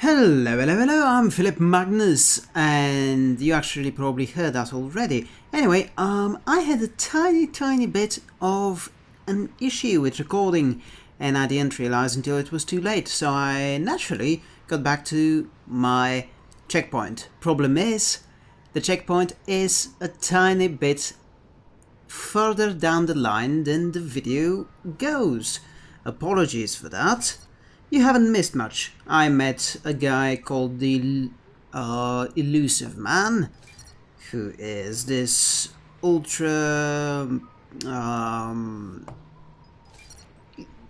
Hello, hello, hello, I'm Philip Magnus, and you actually probably heard that already. Anyway, um, I had a tiny, tiny bit of an issue with recording, and I didn't realize until it was too late, so I naturally got back to my checkpoint. Problem is, the checkpoint is a tiny bit further down the line than the video goes. Apologies for that. You haven't missed much. I met a guy called the uh, Elusive Man, who is this ultra... Um,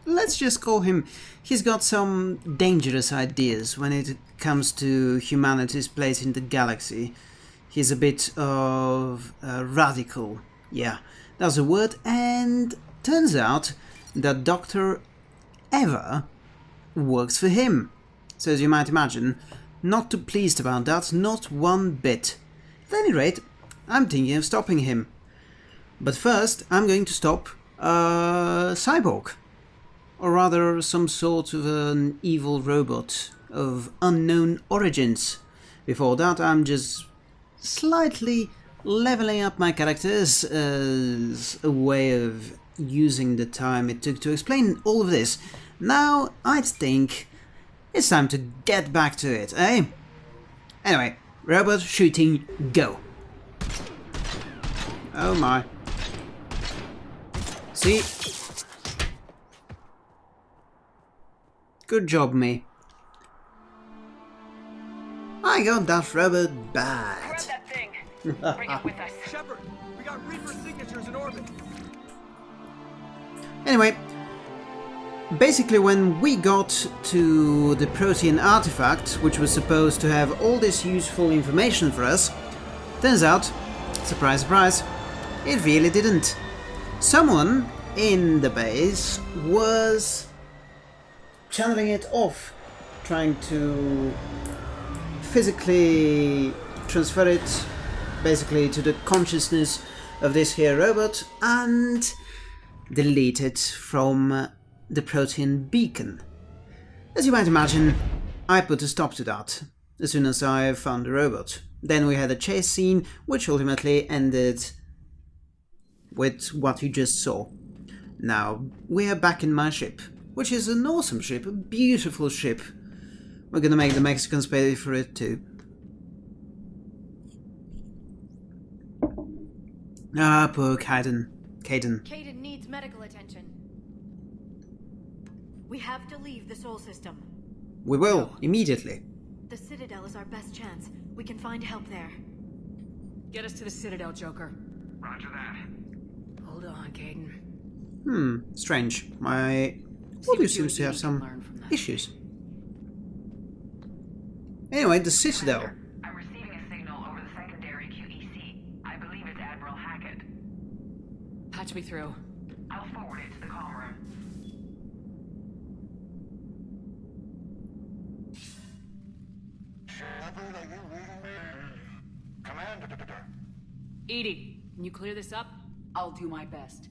let's just call him... He's got some dangerous ideas when it comes to humanity's place in the galaxy. He's a bit of uh, radical, yeah, that's a word, and turns out that Dr. Eva works for him. So as you might imagine, not too pleased about that, not one bit. At any rate, I'm thinking of stopping him. But first, I'm going to stop a cyborg. Or rather, some sort of an evil robot of unknown origins. Before that, I'm just slightly leveling up my characters as a way of using the time it took to explain all of this now, I think it's time to get back to it, eh? Anyway, robot shooting, go. Oh my. See? Good job, me. I got that robot bad. Grab that thing. Bring it with us. Shepard, we got Reaper signatures in orbit. Anyway, Basically, when we got to the Prothean artifact, which was supposed to have all this useful information for us, turns out, surprise surprise, it really didn't. Someone in the base was channeling it off, trying to physically transfer it basically to the consciousness of this here robot and delete it from the Prothean beacon. As you might imagine, I put a stop to that as soon as I found the robot. Then we had a chase scene, which ultimately ended with what you just saw. Now, we are back in my ship, which is an awesome ship, a beautiful ship. We're gonna make the Mexicans pay for it too. Ah, poor Kaidan. Kaidan. Kaidan needs medical attention. We have to leave the Sol system. We will, immediately. The Citadel is our best chance. We can find help there. Get us to the Citadel, Joker. Roger that. Hold on, Kaidan. Hmm, strange. My See audio seems to have some learn from that. issues. Anyway, the Citadel. I'm receiving a signal over the secondary QEC. I believe it's Admiral Hackett. Patch me through. I'll forward it to the comm room. Shepard, are you reading me? Commander. EDI, can you clear this up? I'll do my best.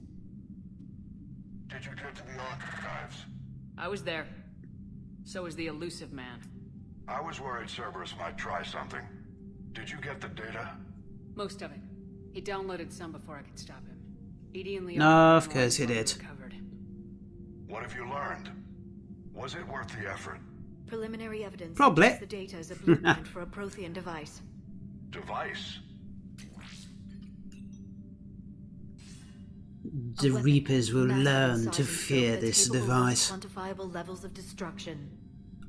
Did you get to the archives? I was there. So was the elusive man. I was worried Cerberus might try something. Did you get the data? Most of it. He downloaded some before I could stop him. Edie and Leo. No, of course he did. Recovered. What have you learned? Was it worth the effort? Preliminary evidence Probably. suggests the data is a blueprint for a Prothean device. Device? The Reapers will learn to fear this device. Quantifiable levels of destruction.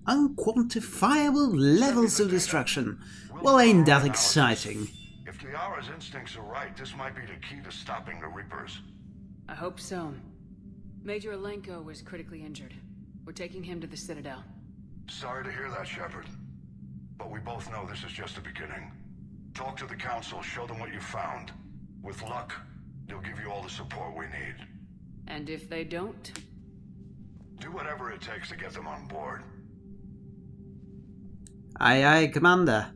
Unquantifiable levels of destruction. Well, ain't that exciting? If Liara's instincts are right, this might be the key to stopping the Reapers. I hope so. Major Alenko was critically injured. We're taking him to the Citadel. Sorry to hear that, Shepard. But we both know this is just the beginning. Talk to the Council, show them what you found. With luck, they'll give you all the support we need. And if they don't, Do whatever it takes to get them on board. Aye, aye, Commander.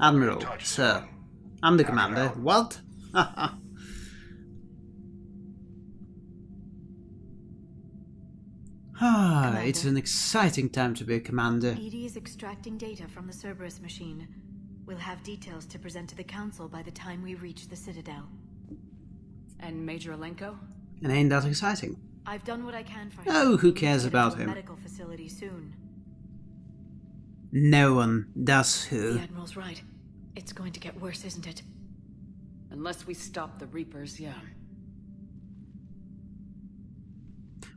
Admiral, sir. I'm the Have it commander. out. What? Ah, it's an exciting time to be a commander. EDI is extracting data from the Cerberus machine. We'll have details to present to the Council by the time we reach the Citadel. And Major Alenko? And ain't that exciting? I've done what I can for him. Oh, who We'll cares get about to a him? medical facility soon. No one does who. The. Admiral's right. It's going to get worse, isn't it? Unless we stop the Reapers, yeah.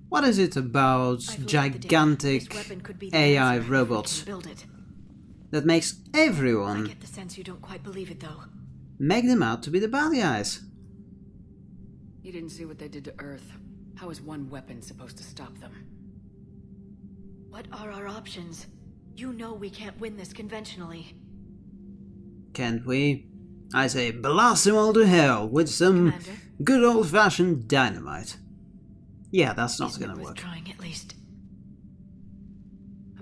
What is it about I've looked at the data. gigantic This weapon could be the AI answer if we robots can Build it. that makes I everyone get the sense you don't quite believe it, though. make them out to be the bad guys? You didn't see what they did to Earth. How is one weapon supposed to stop them? What are our options? You know we can't win this conventionally. Can't we? I say blast them all to hell with some Commander? good old-fashioned dynamite. Yeah, that's not gonna worth work. trying at least.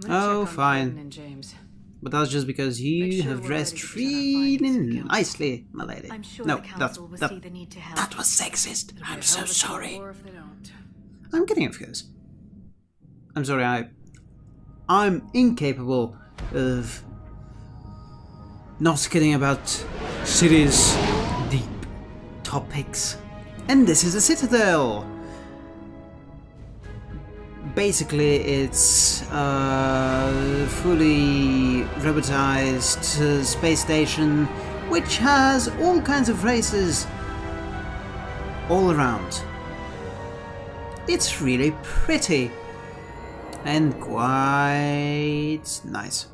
Oh, fine. James. But that's just because you sure have dressed ready to present our findings to the really nicely, my lady. I'm sure no, the that's, that, see the need to help. that was sexist. It'll I'm so hell of a Civil sorry. War if they don't. I'm kidding, of course. I'm sorry, I... I'm incapable of not kidding about serious, deep topics. And this is a citadel! Basically, it's a fully robotized uh, space station which has all kinds of races all around. It's really pretty and quite nice.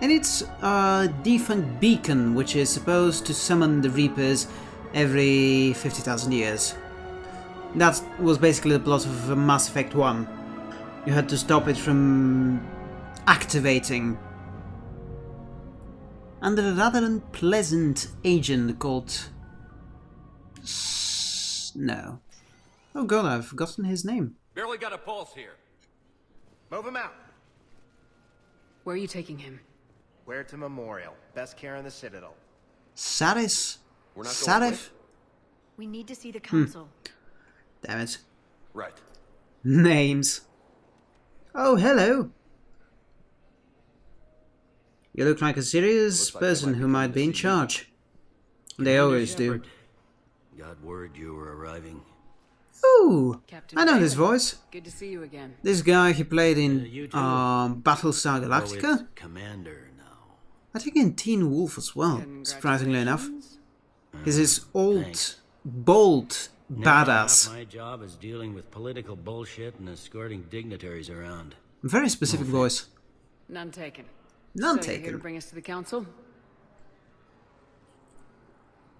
And it's a defunct beacon which is supposed to summon the Reapers every 50,000 years. That was basically the plot of Mass Effect 1. You had to stop it from activating. Under a rather unpleasant agent called S- No. Oh god, I've forgotten his name. Barely got a pulse here. Move him out. Where are you taking him? Huerta Memorial. Best care in the Citadel. Saris? We're not going Sarif? We need to see the Hmm. Council. Damn it. Right. Names. Oh, hello. You look like a serious like person might who might be in see you. charge. They always do. Got word you were arriving. Ooh, Captain I know his David. voice. Good to see you again. This guy he played Uh, in you too. um, Battlestar Galactica. it's Commander now. I think in Teen Wolf as well, surprisingly enough. Congratulations. He's this old, Thanks. bold Never half badass. My job is dealing with political bullshit and escorting dignitaries around. Very specific voice. None taken. None so You're here to taken. bring us to the council?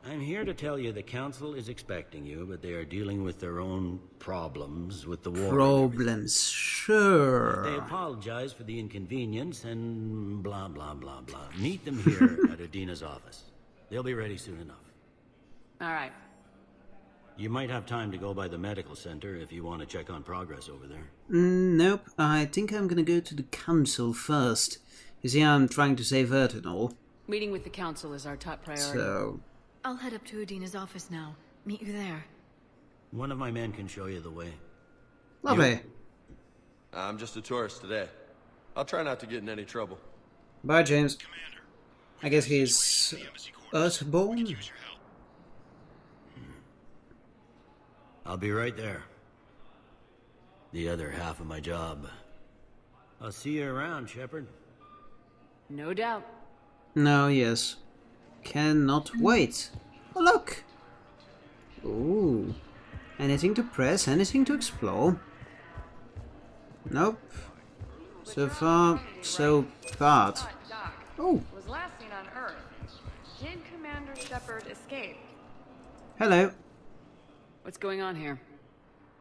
I'm here to tell you the council is expecting you, but they are dealing with their own problems with the war. Problems, sure. They apologize for the inconvenience and blah blah blah blah. Meet them here at Udina's office. They'll be ready soon enough. All right. You might have time to go by the medical center if you want to check on progress over there. Mm, nope, I think I'm gonna go to the council first. You see, I'm trying to save Earth and all, Meeting with the council is our top priority. so... I'll head up to Udina's office now. Meet you there. One of my men can show you the way. Lovely. I'm just a tourist today. I'll try not to get in any trouble. Bye, James. Commander, I guess he's Earthborn? I'll be right there. The other half of my job. I'll see you around, Shepard. No doubt. No, yes. Cannot wait. Oh, look! Ooh. Anything to press, anything to explore. Nope. So far, so bad. Doc Oh, was last seen on Earth. Did Commander Shepard escape? hello. What's going on here?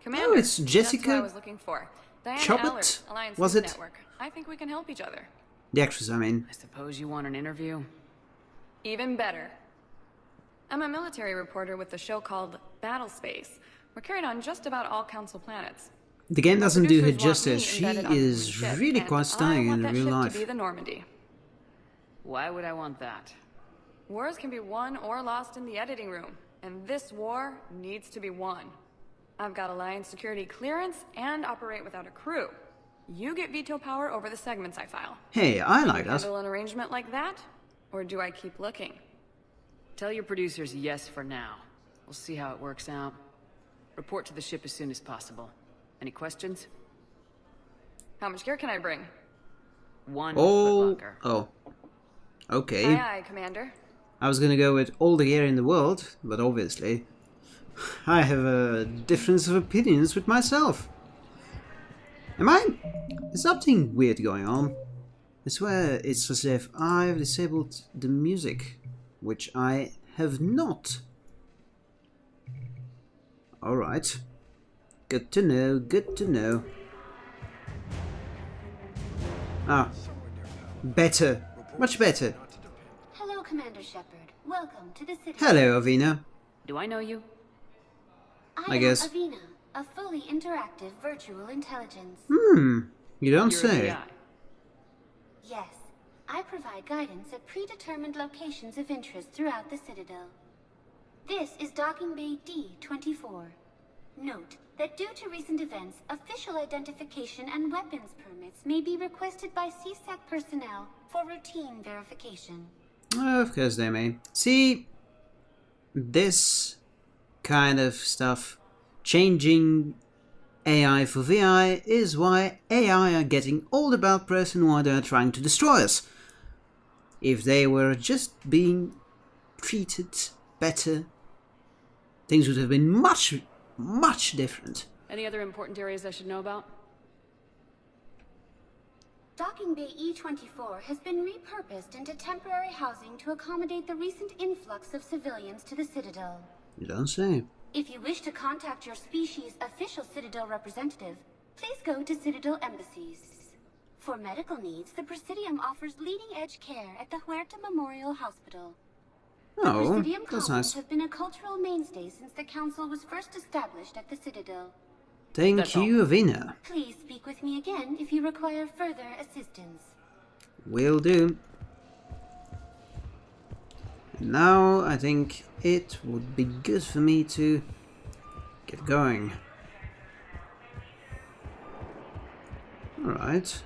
Commander, oh, it's Jessica who I was looking for. Diana Choppet? Ellert, Was it? Network. I think we can help each other. The actress, I mean. I suppose you want an interview? Even better. I'm a military reporter with the show called Battle Space. We're carried on just about all Council planets. The game doesn't do her Producers want me justice. She is really quite stunning in that real ship life. to be the Normandy. Why would I want that? Wars can be won or lost in the editing room, and this war needs to be won. I've got Alliance security clearance and operate without a crew. You get veto power over the segments I file. Hey, I like that. Handle an arrangement like that? Or do I keep looking? Tell your producers yes for now. We'll see how it works out. Report to the ship as soon as possible. Any questions? How much gear can I bring? One Oh, footlocker. oh. Okay. Aye aye, Commander. I was gonna go with all the gear in the world, but obviously, I have a difference of opinions with myself. Am I? Is something weird going on? I swear it's as if I've disabled the music, which I have not. Alright. Good to know, good to know. Ah. Better. Much better. Hello, Commander Shepard. Welcome to the city. Hello, Avina. Do I know you? I, I guess. Avina, a fully interactive virtual intelligence. Hmm. You don't You're say. Yes, I provide guidance at predetermined locations of interest throughout the Citadel. This is Docking Bay D-24. Note that due to recent events, official identification and weapons permits may be requested by C-Sec personnel for routine verification. Of course they may. See, this kind of stuff, changing AI for VI, is why AI are getting all about press and why they are trying to destroy us. If they were just being treated better, things would have been much, much different. Any other important areas I should know about? Docking Bay E-24 has been repurposed into temporary housing to accommodate the recent influx of civilians to the Citadel. You don't say. If you wish to contact your species' official Citadel representative, please go to Citadel embassies. For medical needs, the Presidium offers leading-edge care at the Huerta Memorial Hospital. Oh, The Presidium that's nice. have been a cultural mainstay since the Council was first established at the Citadel. Thank That's all. you, Avina. Please speak with me again if you require further assistance. Will do. And now I think it would be good for me to get going. Alright,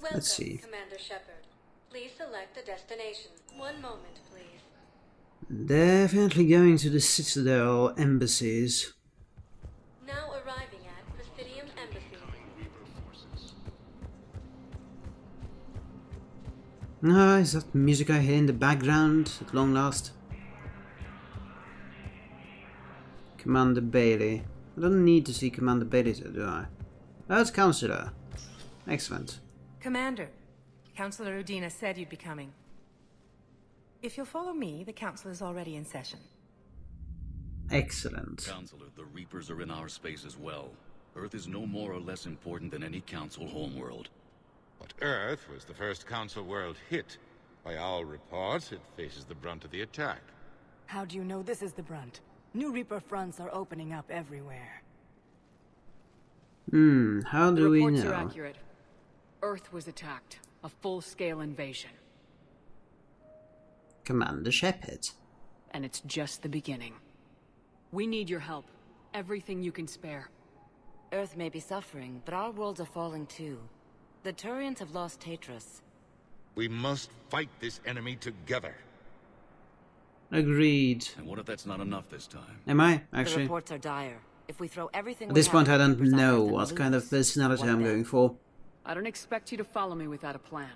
Let's see. Commander Shepard. Please select a destination. One moment, please. definitely going to the Citadel embassies. Ah, is that music I hear in the background at long last? Commander Bailey. I don't need to see Commander Bailey, do I? It's Counselor. Excellent. Commander, Councillor Udina said you'd be coming. If you'll follow me, the council is already in session. Excellent. Counselor, the Reapers are in our space as well. Earth is no more or less important than any Council homeworld. But Earth was the first Council world hit. By all reports, it faces the brunt of the attack. How do you know this is the brunt? New Reaper fronts are opening up everywhere. Hmm, how do the we reports know? are accurate. Earth was attacked. A full-scale invasion. Commander Shepard. And it's just the beginning. We need your help. Everything you can spare. Earth may be suffering, but our worlds are falling too. The Turians have lost Taetrus. We must fight this enemy together. Agreed. And what if that's not enough this time? Am I, actually? The actually? reports are dire. If we throw everything At this point, I don't know Island and what kind of personality what I'm then? going for. I don't expect you to follow me without a plan.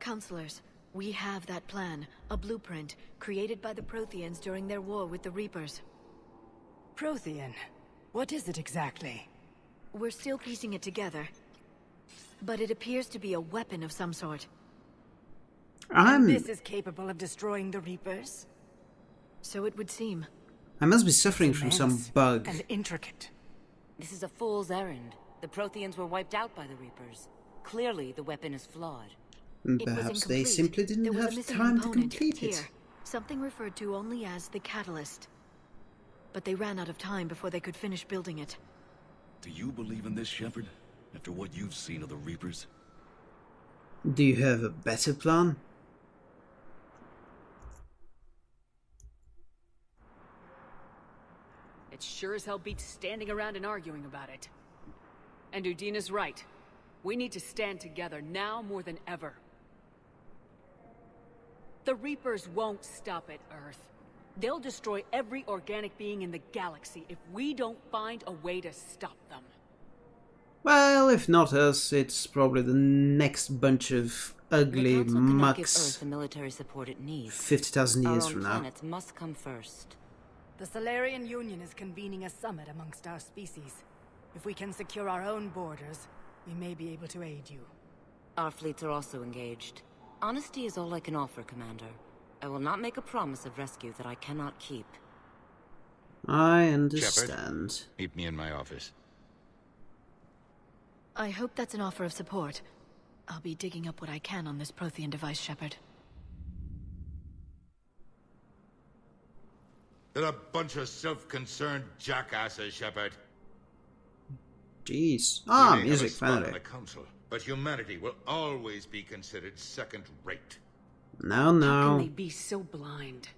Counselors, we have that plan, a blueprint, created by the Protheans during their war with the Reapers. Prothean? What is it exactly? We're still piecing it together. But it appears to be a weapon of some sort. I'm... This is capable of destroying the Reapers? So it would seem. I must be suffering from some Immense bug. And intricate. This is a fool's errand. The Protheans were wiped out by the Reapers. Clearly, the weapon is flawed. And It was Perhaps they simply didn't have time to component, complete it. Here, something referred to only as the Catalyst. But they ran out of time before they could finish building it. Do you believe in this, Shepard? After what you've seen of the Reapers? Do you have a better plan? it sure as hell beats standing around and arguing about it. And Udina's right. We need to stand together now more than ever. The Reapers won't stop at Earth. They'll destroy every organic being in the galaxy if we don't find a way to stop them. Well, if not us, it's probably the next bunch of ugly the Council cannot give mucks the military support it needs. 50,000 years from now. planets must come first. The Salarian Union is convening a summit amongst our species. If we can secure our own borders, we may be able to aid you. Our fleets are also engaged. Honesty is all I can offer, Commander. I will not make a promise of rescue that I cannot keep. I Shepard, understand. meet me in my office. I hope that's an offer of support. I'll be digging up what I can on this Prothean device, Shepard. They're a bunch of self-concerned jackasses, Shepard. Jeez. Ah, may have a music, spot finally. the council, but humanity will always be considered second-rate. No, How can they be so blind?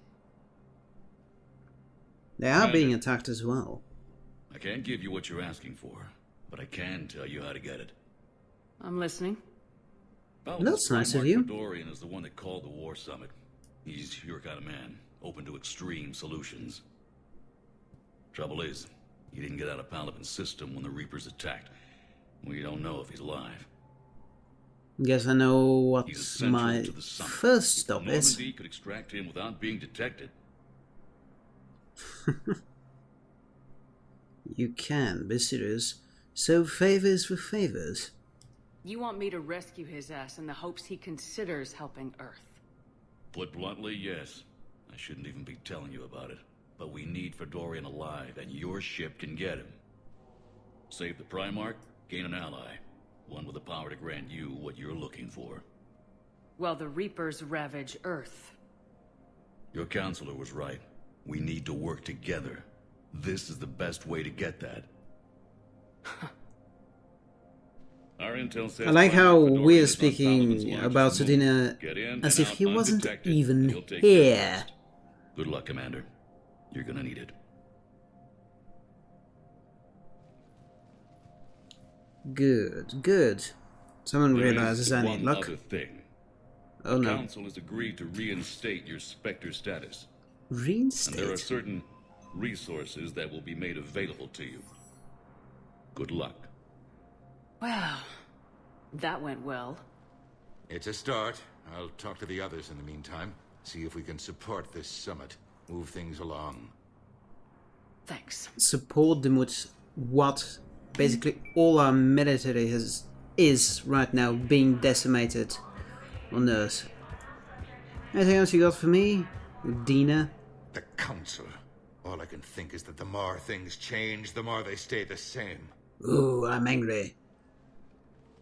They are being attacked as well. I can't give you what you're asking for, but I can tell you how to get it. I'm listening. That's nice of you. Dorian is the one that called the war summit. He's your kind of man, open to extreme solutions. Trouble is, he didn't get out of Palaven's system when the Reapers attacked. We don't know if he's alive. Guess I know what my to the first stop is. Normandy could extract him without being detected. You can be serious. So favors for favors. You want me to rescue his ass in the hopes he considers helping Earth. Put bluntly, yes. I shouldn't even be telling you about it. But we need Fedorian alive, and your ship can get him. Save the Primarch, gain an ally. One with the power to grant you what you're looking for. While the Reapers ravage Earth. Your counselor was right. We need to work together. This is the best way to get that. Our intel says I like how we're is on Palaven's speaking about moon. Sedina as if he wasn't even he'll take care of the here. Good luck, Commander. You're gonna need it. Good, good. Someone There is realizes I need luck. other thing. Oh the no. Council has agreed to reinstate your Spectre status. And there are certain resources that will be made available to you. Good luck. Well, that went well. It's a start. I'll talk to the others in the meantime. See if we can support this summit. Move things along. Thanks. Support them with what basically all our military has is right now being decimated on Earth. Anything else you got for me? Dina? The Council. All I can think is that the more things change, the more they stay the same. Ooh, I'm angry.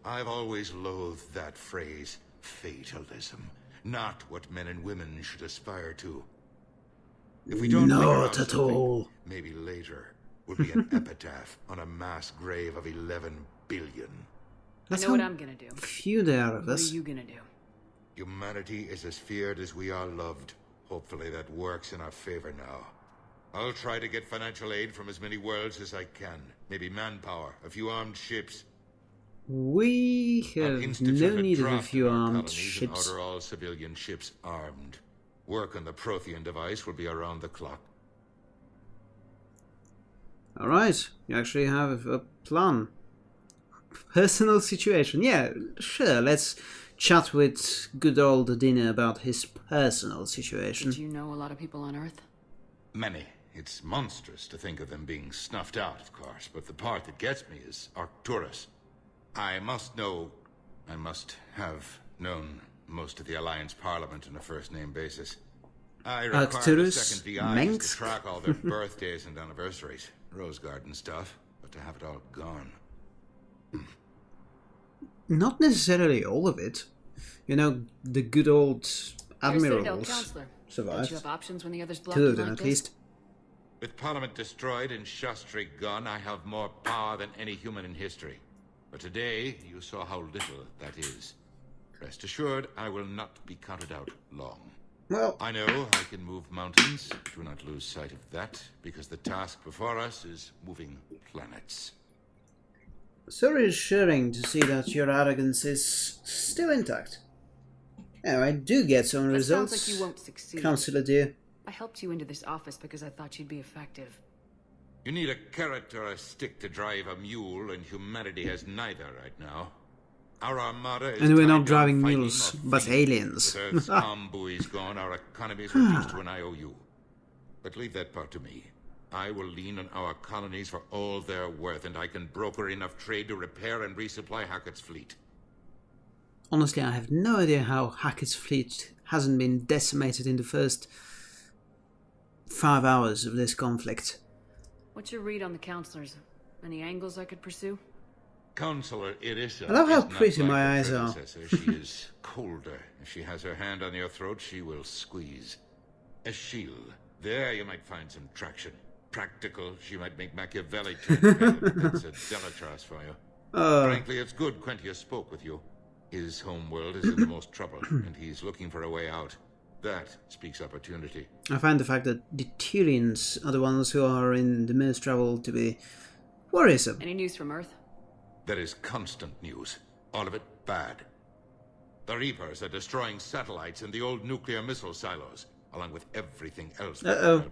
I've always loathed that phrase, fatalism. Not what men and women should aspire to. If we don't figure Not out at all. maybe later, will be an epitaph on a mass grave of 11 billion. That's I know what I'm gonna do. Few there are of What are you gonna do? Humanity is as feared as we are loved. Hopefully that works in our favor now. I'll try to get financial aid from as many worlds as I can. Maybe manpower, a few armed ships. We I'll have institute no a need of a draft few in our armed colonies and ships. order all civilian ships armed. Work on the Prothean device will be around the clock. Alright, you actually have a plan. Personal situation. Yeah, sure, let's chat with good old Dina about his personal situation. Did you know a lot of people on Earth? Many. It's monstrous to think of them being snuffed out, of course, but the part that gets me is Arcturus. I must know, I must have known most of the Alliance Parliament on a first-name basis. I require the Arcturus second DI just to track all their birthdays and anniversaries, Rose Garden stuff, but to have it all gone. Hmm. Not necessarily all of it. You know, the good old You're admirals survived. you have options when the others block Two of them like at this? least. With Parliament destroyed and Shastri gone, I have more power than any human in history. But today, you saw how little that is. Rest assured, I will not be counted out long. Well, I know I can move mountains. Do not lose sight of that, because the task before us is moving planets. so reassuring to see that your arrogance is still intact. Yeah, I do get some That results. sounds like you won't succeed. Councillor dear. I helped you into this office because I thought you'd be effective. You need a carrot or a stick to drive a mule, and humanity has neither right now. Our armada is And we're not driving mules, but aliens. With Earth's arm buoys gone, our economies reduced to an IOU. But leave that part to me. I will lean on our colonies for all they're worth, and I can broker enough trade to repair and resupply Hackett's fleet. Honestly, I have no idea how Hackett's fleet hasn't been decimated in the first five hours of this conflict. What's your read on the counselors? Any angles I could pursue? Counselor Irissa I love how is not pretty like my eyes are. she is colder. If she has her hand on your throat, she will squeeze. Esheel, there you might find some traction. Practical, she might make Machiavelli turn pale, but that's a Dalatrass for you. Uh. Frankly, it's good Quentius spoke with you. His home world is in the most trouble, and he's looking for a way out. That speaks opportunity. I find the fact that the Turians are the ones who are in the most trouble to be worrisome. Any news from Earth? There is constant news. All of it bad. The Reapers are destroying satellites and the old nuclear missile silos, along with everything else. that Uh-oh.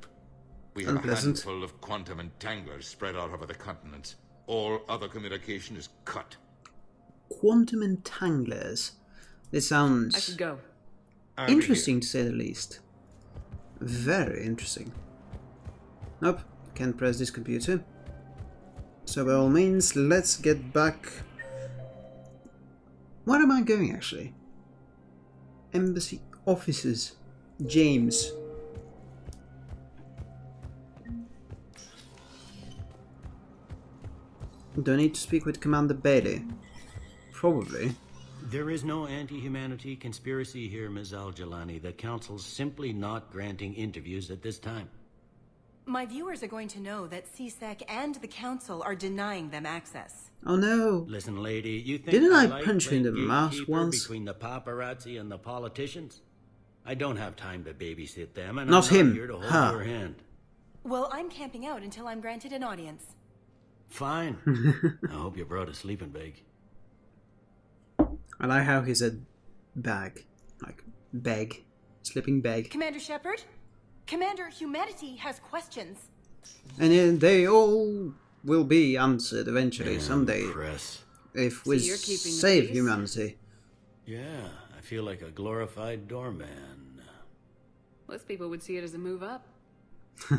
We have a Unpleasant. handful of quantum entanglers spread out over the continents. All other communication is cut. Quantum entanglers. This sounds I should go. Be interesting to say the least. Very interesting. Nope, can't press this computer. So by all means, let's get back. Where am I going actually? Embassy offices. James. Do I need to speak with Commander Bailey? Probably. There is no anti-humanity conspiracy here, Ms. Al-Jilani. The Council's simply not granting interviews at this time. My viewers are going to know that C-Sec and the Council are denying them access. Oh no. Listen, lady, you think Didn't I like punch you in the mouth once? between the paparazzi and the politicians? I don't have time to babysit them, and Not I'm him, not here to hold her. your hand. Well, I'm camping out until I'm granted an audience. Fine. I hope you brought a sleeping bag. I like how he said bag. Like bag. Sleeping bag. Commander Shepard? Commander, humanity has questions. And they all will be answered eventually, Damn someday. press. If we So you're keeping save humanity. Yeah, I feel like a glorified doorman. Most people would see it as a move up.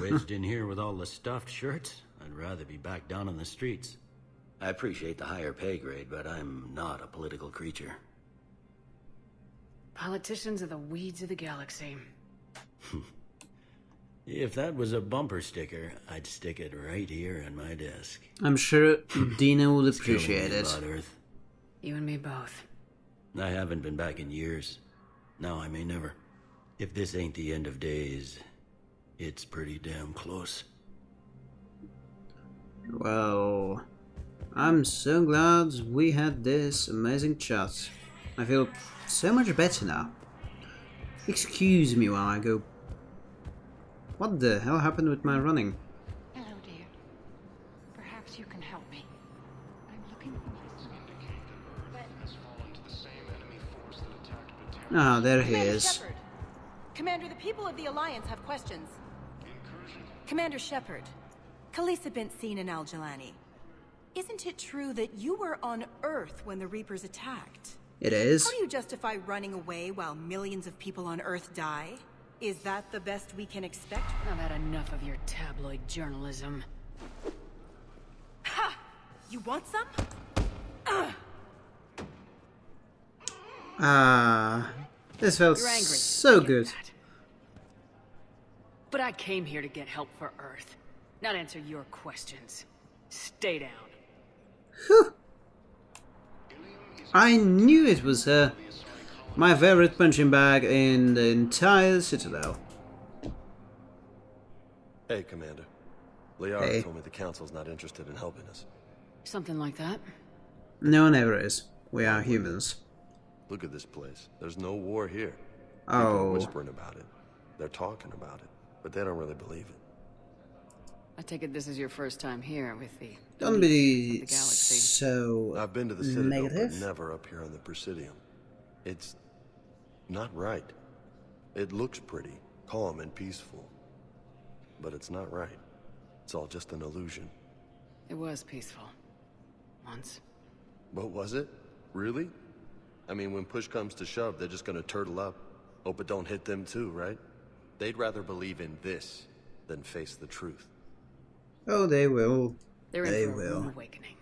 Wedged in here with all the stuffed shirts, I'd rather be back down in the streets. I appreciate the higher pay grade, but I'm not a political creature. Politicians are the weeds of the galaxy. If that was a bumper sticker, I'd stick it right here on my desk. I'm sure Dina would It's killing me appreciate it. about Earth. You and me both. I haven't been back in years. Now I may never. If this ain't the end of days, it's pretty damn close. Well, I'm so glad we had this amazing chat. I feel so much better now. Excuse me while I go. What the hell happened with my running? Hello, dear. Perhaps you can help me. I'm looking at the side. Ah, there he Commander is. Shepard. Commander, the people of the Alliance have questions. Commander Shepard, Khalisah bint Sinan Al Jilani. Isn't it true that you were on Earth when the Reapers attacked? It is. How do you justify running away while millions of people on Earth die? Is that the best we can expect? I've had enough of your tabloid journalism. Ha! You want some? Ah, this felt so good. But I came here to get help for Earth, not answer your questions. Stay down. I knew it was her. My favorite punching bag in the entire Citadel. Hey, Commander. Liara Hey. told me the Council's not interested in helping us. Something like that. No one ever is. We are humans. Look at this place. There's no war here. People oh. are Oh. whispering about it. They're talking about it, but they don't really believe it. I take it this is your first time here with the... Don't be the galaxy. so I've been to the Citadel, negative. but never up here on the Presidium. It's not right. It looks pretty, calm and peaceful, but it's not right. It's all just an illusion. It was peaceful. Once. But was it? Really? I mean, when push comes to shove, they're just gonna turtle up. Hope it don't hit them too, right? They'd rather believe in this than face the truth. Oh, they will. They're in they for will. awakening.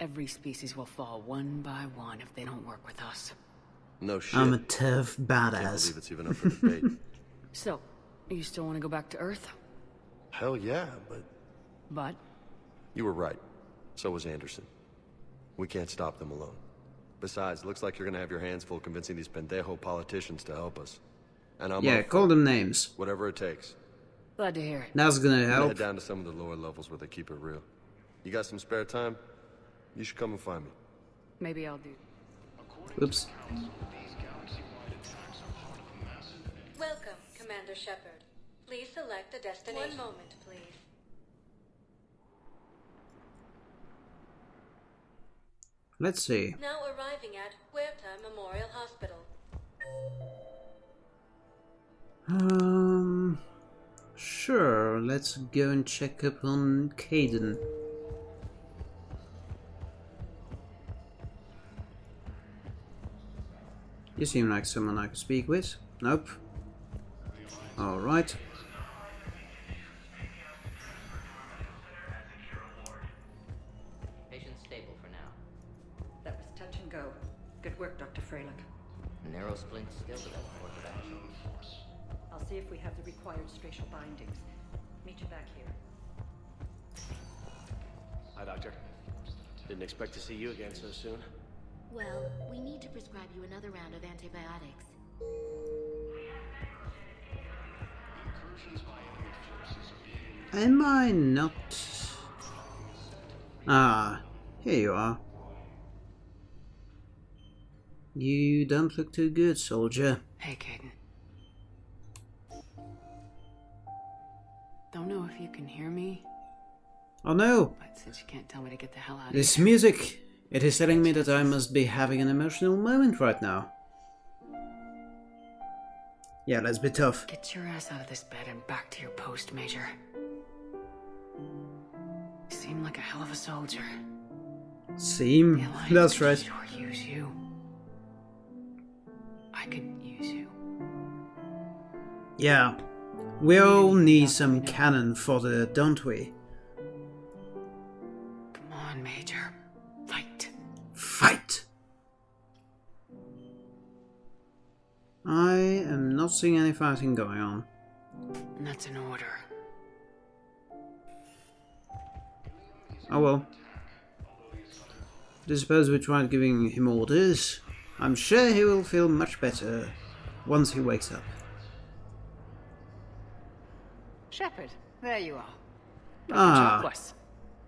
Every species will fall one by one if they don't work with us. No shit. I'm a tough Can't badass. believe it's even up for debate. So, you still want to go back to Earth? Hell yeah, but But you were right. So was Anderson. We can't stop them alone. Besides, looks like you're gonna have your hands full convincing these pendejo politicians to help us. And I'm Yeah, up call them names. Whatever it takes. Glad to hear it. That's gonna I'm gonna help. head down to some of the lower levels where they keep it real. You got some spare time? You should come and find me. Maybe I'll do. Oops. Welcome, Commander Shepard. Please select a destination. One moment, please. Let's see. Now arriving at Huerta Memorial Hospital. Um, sure. Let's go and check up on Kaidan. You seem like someone I could speak with. Nope. All right. Patient's stable for now. That was touch and go. Good work, Dr. Freilich. Narrow splints still without course of action. I'll see if we have the required spatial bindings. Meet you back here. Hi, Doctor. Didn't expect to see you again so soon. Well, we need to prescribe you another round of antibiotics. Am I not? Ah, here you are. You don't look too good, soldier. Hey, Kaidan. Don't know if you can hear me, Oh no! but since you can't tell me to get the hell out of This music! It is telling me that I must be having an emotional moment right now. Yeah, let's be tough. Get your ass out of this bed and back to your post, Major. You seem like a hell of a soldier. Seem? That's right. Sure use you. I could use you. Yeah. We all need some cannon fodder, don't we? Come on, Major. Fight. Fight! I am not seeing any fighting going on. That's an order. Oh well. I suppose we tried giving him orders. I'm sure he will feel much better once he wakes up. Shepard, there you are. Ah, Chakwas.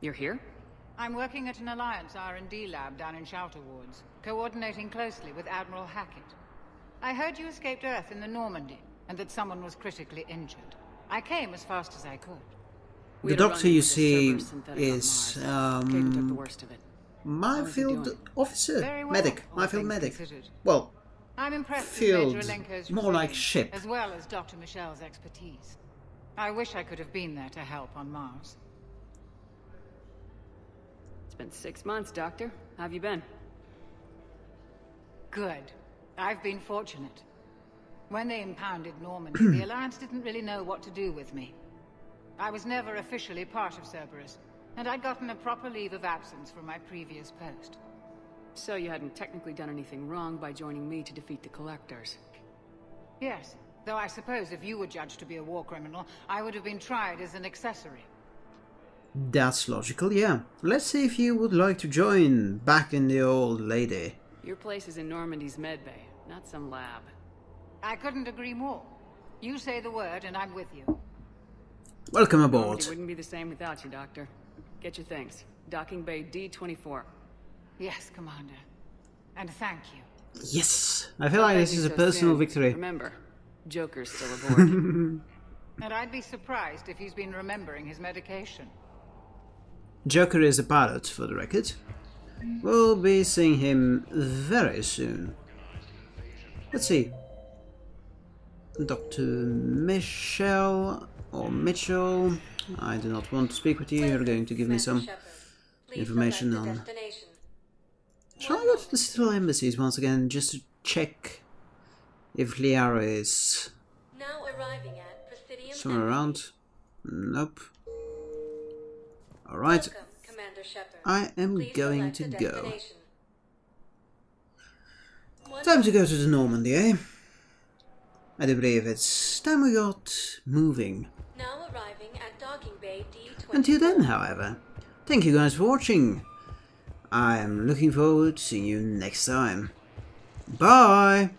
You're here? I'm working at an Alliance R&D lab down in Shelter Wards, coordinating closely with Admiral Hackett. I heard you escaped Earth in the Normandy, and that someone was critically injured. I came as fast as I could. The doctor you see Cerberus synthetic on is Mars. The um, worst of it. my field officer, well, medic, all my field medic. considered. Well, I'm impressed Field, with Major more like ship. as well as Dr. Michel's expertise. I wish I could have been there to help on Mars. It's been six months, Doctor. How have you been? Good. I've been fortunate. When they impounded Normandy, the Alliance didn't really know what to do with me. I was never officially part of Cerberus, and I'd gotten a proper leave of absence from my previous post. So you hadn't technically done anything wrong by joining me to defeat the Collectors. Yes, though I suppose if you were judged to be a war criminal, I would have been tried as an accessory. that's logical, yeah. Let's see if you would like to join back in the old lady. Your place is in Normandy's medbay, not some lab. I couldn't agree more. You say the word, and I'm with you. Welcome aboard. Normandy wouldn't be the same without you, Doctor. Get your things. Docking Bay D-24. Yes, Commander. And thank you. Yes! I feel like this is a personal victory. Remember, Joker's still aboard. And I'd be surprised if he's been remembering his medication. Joker is a pilot, for the record. We'll be seeing him very soon. Let's see. Dr. Michelle or Mitchell. I do not want to speak with you. You're going to give me some information on. Shall I go to the Citadel embassies once again just to check if Liara is Now arriving at Presidium somewhere around? Nope. Alright. Welcome, Commander Shepard. I am Please going to go. Time to go to the Normandy, eh? I do believe it's time we got moving. Now arriving at Docking Bay D20. Until then, however, thank you guys for watching. I am looking forward to seeing you next time. Bye!